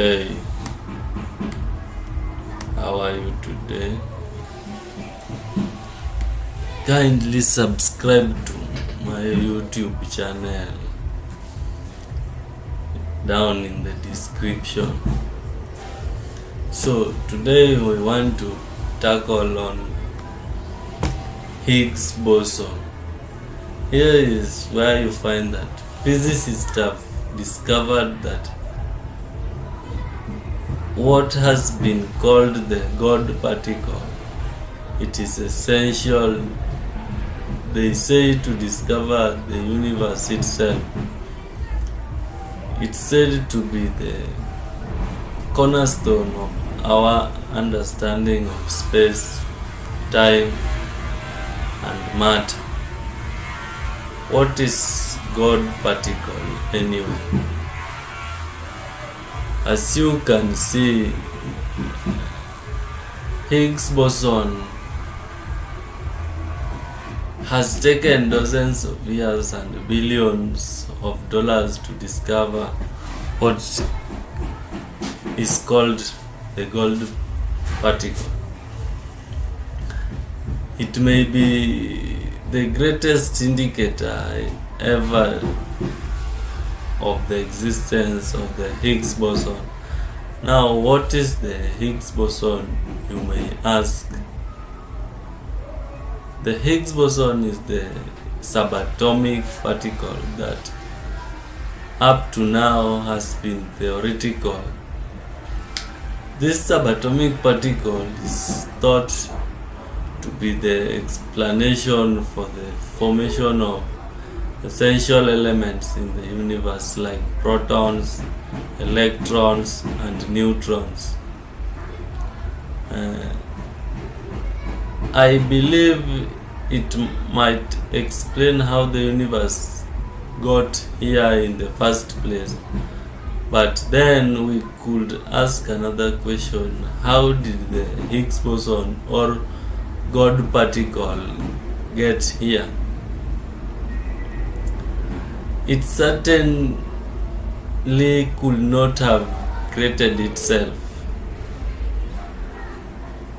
Hey, how are you today? Kindly subscribe to my YouTube channel down in the description. So, today we want to tackle on Higgs boson. Here is where you find that physicists have discovered that what has been called the God particle it is essential they say to discover the universe itself. It's said to be the cornerstone of our understanding of space time and matter. What is God particle anyway as you can see Higgs boson has taken dozens of years and billions of dollars to discover what is called the God particle. It may be the greatest indicator ever of the existence of the Higgs boson. Now, what is the Higgs boson, you may ask? The Higgs boson is the subatomic particle that up to now has been theoretical. This subatomic particle is thought to be the explanation for the formation of essential elements in the universe like protons, electrons, and neutrons. Uh, I believe it might explain how the universe got here in the first place. But then we could ask another question how did the Higgs boson or God particle get here? It certainly could not have created itself.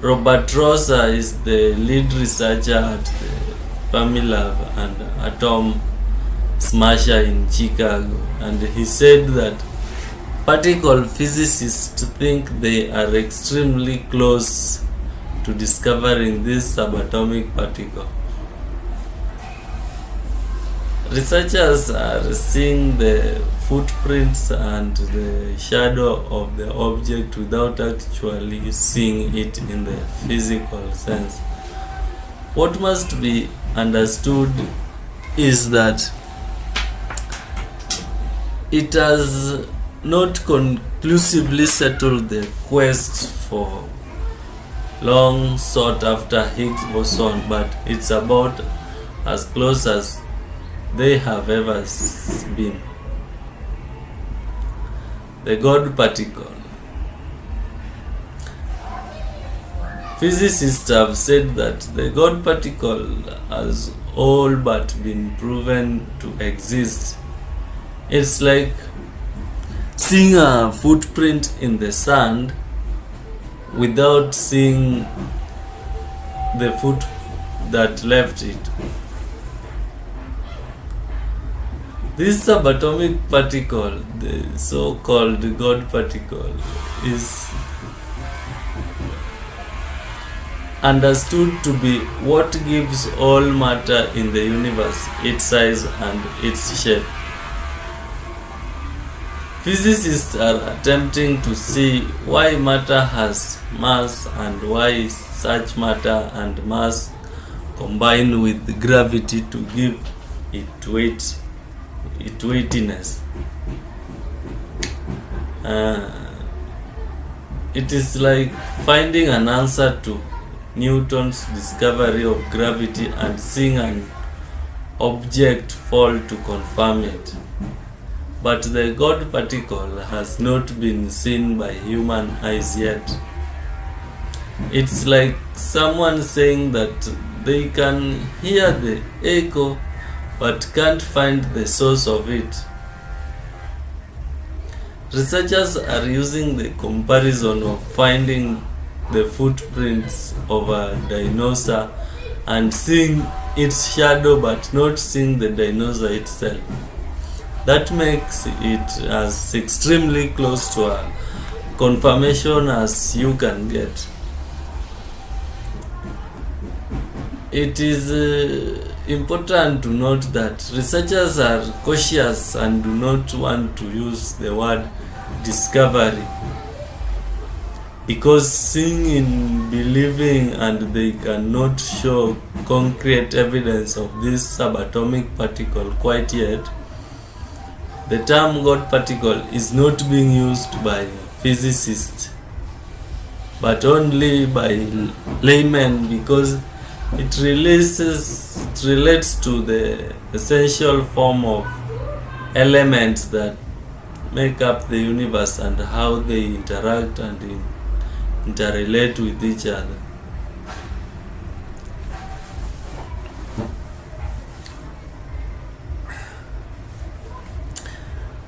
Robert Roser is the lead researcher at the Fermilab and Atom Smasher in Chicago, and he said that particle physicists think they are extremely close to discovering this subatomic particle. Researchers are seeing the footprints and the shadow of the object without actually seeing it in the physical sense. What must be understood is that it has not conclusively settled the quest for long sought after Higgs boson, but it's about as close as they have ever been. The God particle. Physicists have said that the God particle has all but been proven to exist. It's like seeing a footprint in the sand without seeing the foot that left it. This subatomic particle, the so called God particle, is understood to be what gives all matter in the universe its size and its shape. Physicists are attempting to see why matter has mass and why such matter and mass combine with gravity to give it weight, it weightiness. Uh, it is like finding an answer to Newton's discovery of gravity and seeing an object fall to confirm it. But the God particle has not been seen by human eyes yet. It's like someone saying that they can hear the echo but can't find the source of it. Researchers are using the comparison of finding the footprints of a dinosaur and seeing its shadow but not seeing the dinosaur itself. That makes it as extremely close to a confirmation as you can get. It is uh, important to note that researchers are cautious and do not want to use the word discovery. Because seeing in believing and they cannot show concrete evidence of this subatomic particle quite yet the term god particle is not being used by physicists but only by laymen because it releases it relates to the essential form of elements that make up the universe and how they interact and in, interrelate with each other.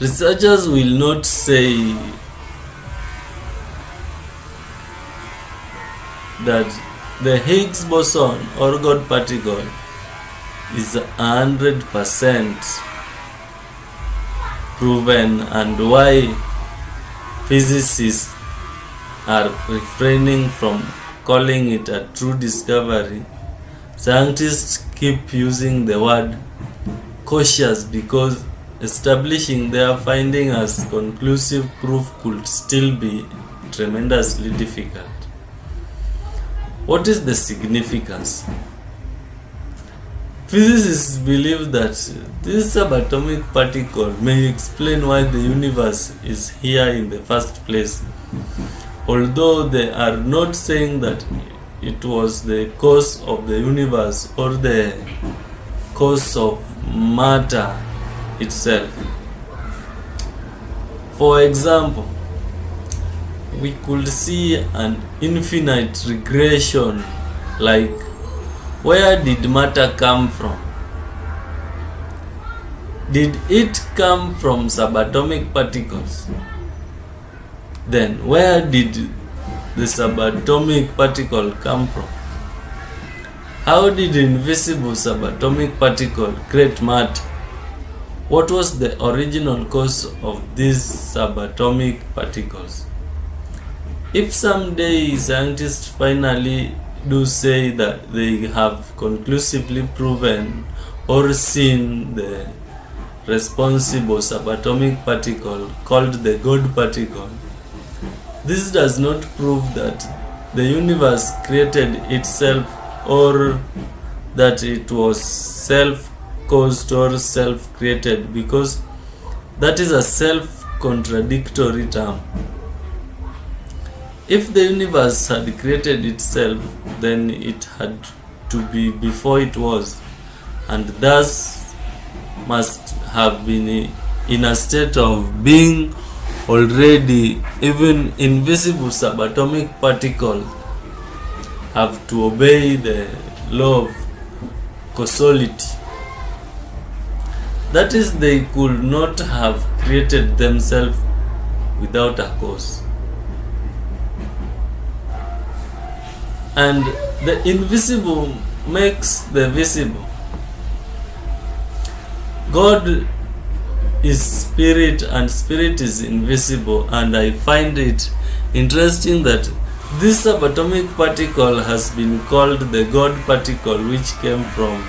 Researchers will not say that the Higgs boson or God particle is hundred percent proven and why physicists are refraining from calling it a true discovery. Scientists keep using the word cautious because establishing their finding as conclusive proof could still be tremendously difficult. What is the significance? Physicists believe that this subatomic particle may explain why the universe is here in the first place, although they are not saying that it was the cause of the universe or the cause of matter itself. For example, we could see an infinite regression like where did matter come from? Did it come from subatomic particles? Then where did the subatomic particle come from? How did invisible subatomic particle create matter? What was the original cause of these subatomic particles if someday scientists finally do say that they have conclusively proven or seen the responsible subatomic particle called the God particle, this does not prove that the universe created itself or that it was self caused or self created because that is a self contradictory term. If the universe had created itself, then it had to be before it was, and thus must have been in a state of being already. Even invisible subatomic particles have to obey the law of causality. That is, they could not have created themselves without a cause. And the invisible makes the visible. God is spirit and spirit is invisible and I find it interesting that this subatomic particle has been called the God particle which came from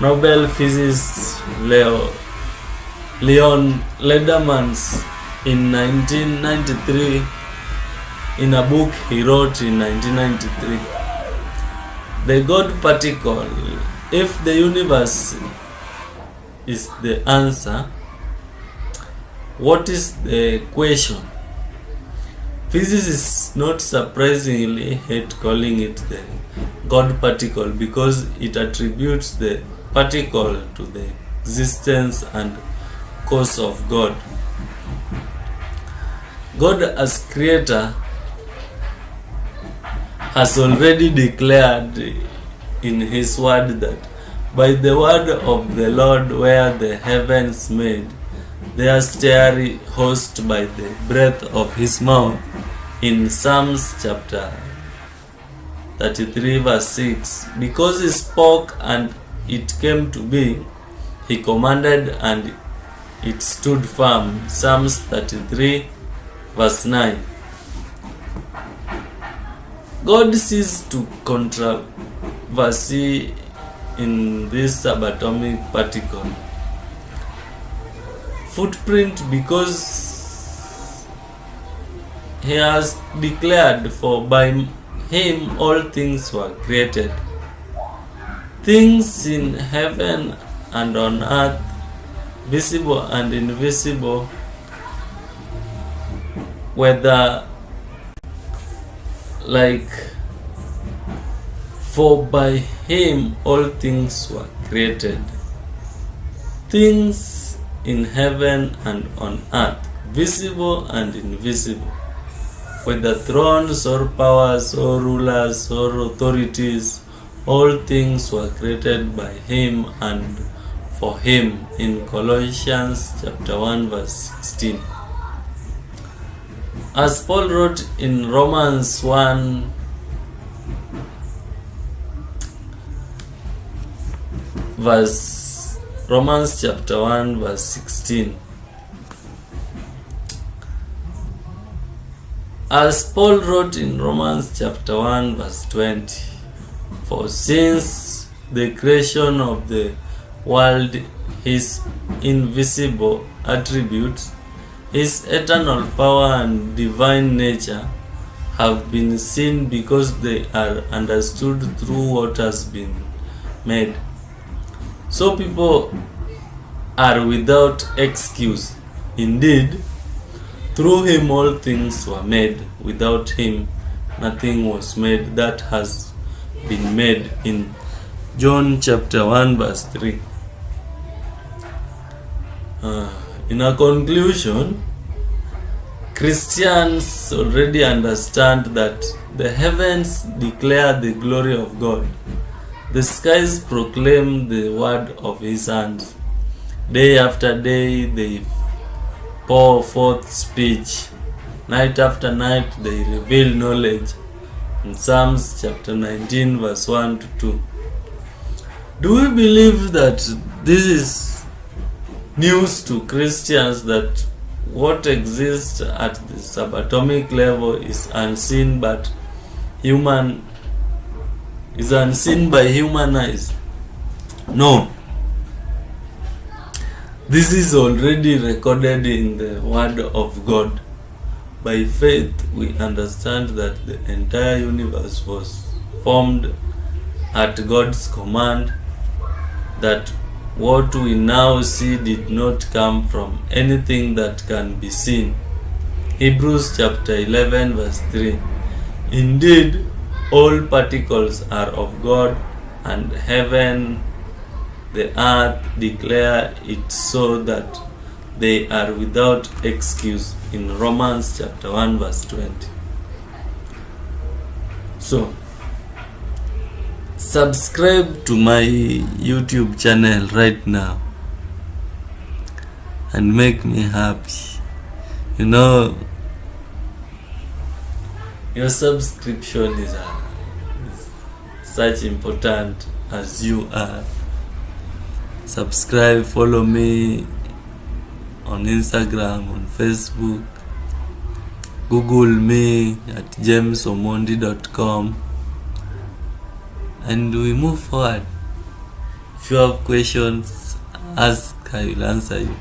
Nobel physicist Leo Leon Ledermans in 1993 in a book he wrote in 1993. The God particle, if the universe is the answer, what is the question? Physicists not surprisingly hate calling it the God particle because it attributes the particle to the existence and cause of God. God as creator has already declared in his word that by the word of the Lord were the heavens made, their starry host by the breath of his mouth in Psalms chapter 33 verse 6 because he spoke and it came to be he commanded and it stood firm Psalms 33 verse 9 God ceased to controversy in this subatomic particle. Footprint because he has declared for by him all things were created. Things in heaven and on earth visible and invisible whether like for by him all things were created. Things in heaven and on earth visible and invisible. Whether thrones or powers or rulers or authorities all things were created by him and for him. In colossians chapter 1 verse 16 as Paul wrote in Romans 1 verse Romans chapter 1 verse 16 as Paul wrote in Romans chapter 1 verse 20 for since the creation of the world his invisible attributes his eternal power and divine nature have been seen because they are understood through what has been made. So people are without excuse. Indeed, through him all things were made. Without him nothing was made that has been made in John chapter 1 verse 3. Uh, in a conclusion, Christians already understand that the heavens declare the glory of God, the skies proclaim the word of His hands. Day after day they pour forth speech, night after night they reveal knowledge. In Psalms chapter 19, verse 1 to 2. Do we believe that this is news to Christians that what exists at the subatomic level is unseen but human is unseen by human eyes? No. This is already recorded in the Word of God. By faith, we understand that the entire universe was formed at God's command, that what we now see did not come from anything that can be seen. Hebrews chapter 11, verse 3. Indeed, all particles are of God, and heaven, the earth declare it so that they are without excuse in Romans chapter 1 verse 20. So, subscribe to my YouTube channel right now and make me happy. You know, your subscription is, a, is such important as you are. Subscribe, follow me on Instagram, on Facebook, Google me at jamesomondi.com and we move forward. If you have questions, ask, I will answer you.